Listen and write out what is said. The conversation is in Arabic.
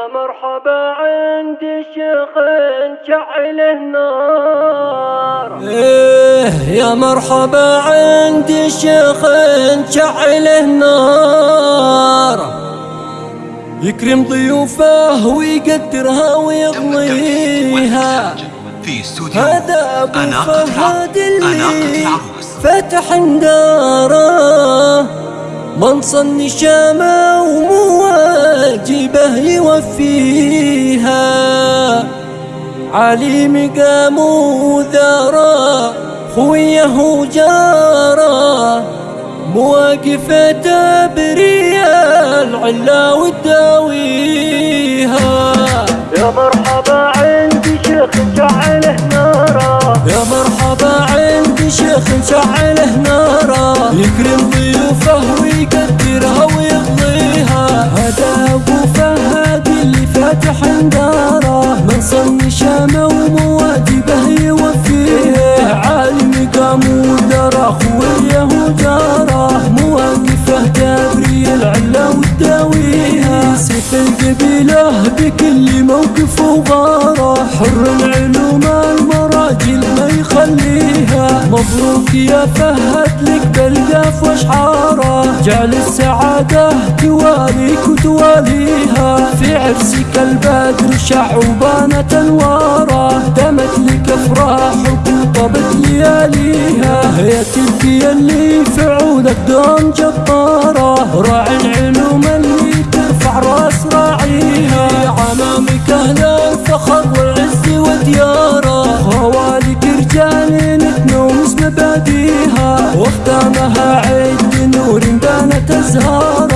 يا مرحبا عند الشيخ شعله نار إيه يا مرحبا عند الشيخ شعله نار يكرم ضيوفه ويقدرها في استوديو هذا أبو أناقة فهد اللي فتح داره من صن شامه ومواجبه يوفيها. علي مقام وذاره خويه وجاره مواقفه تبريا العلا وتداويها يا مرحبا عند شيخ شعله نار يا مرحبا عندي شيخ شعله ناره يكرم ضيوفه ويقدرها ويقضيها هذا أبو فهد اللي فاتح داره من صن شامه ومواجبه يوفيه عالم قام ودره خويه وجارة. مواقفه تبري العلا وتداويها سيف القبيله بكل موقف وغارة. حر العلوم مبروك يا فهد لك بالقاف واشعاره جعل السعادة تواليك وتواليها في عرسك البدر شع وبانت أنواره. دمت لك افراحك وطبت لياليها. هي تلقي اللي في عودك دوم جباره راعي العلوم واختامها عيد نور بانت ازهار